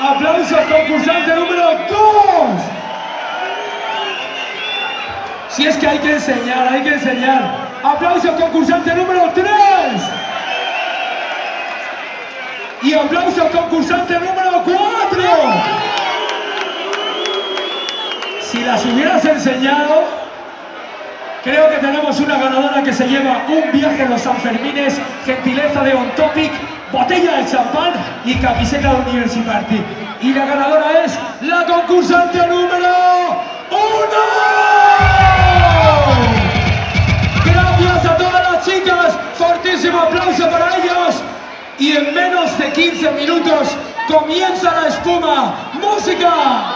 Aplausos, concursante número 2. Si es que hay que enseñar, hay que enseñar. Aplausos, concursante número 3. Y aplausos, concursante número 4. Si las hubieras enseñado, creo que tenemos una ganadora que se lleva un viaje en los Sanfermines, gentileza de On Topic, botella de champán y camiseta de University. Y la ganadora es la concursante número uno. Gracias a todas las chicas, fortísimo aplauso para ellos. Y en menos de 15 minutos comienza la espuma. ¡Música!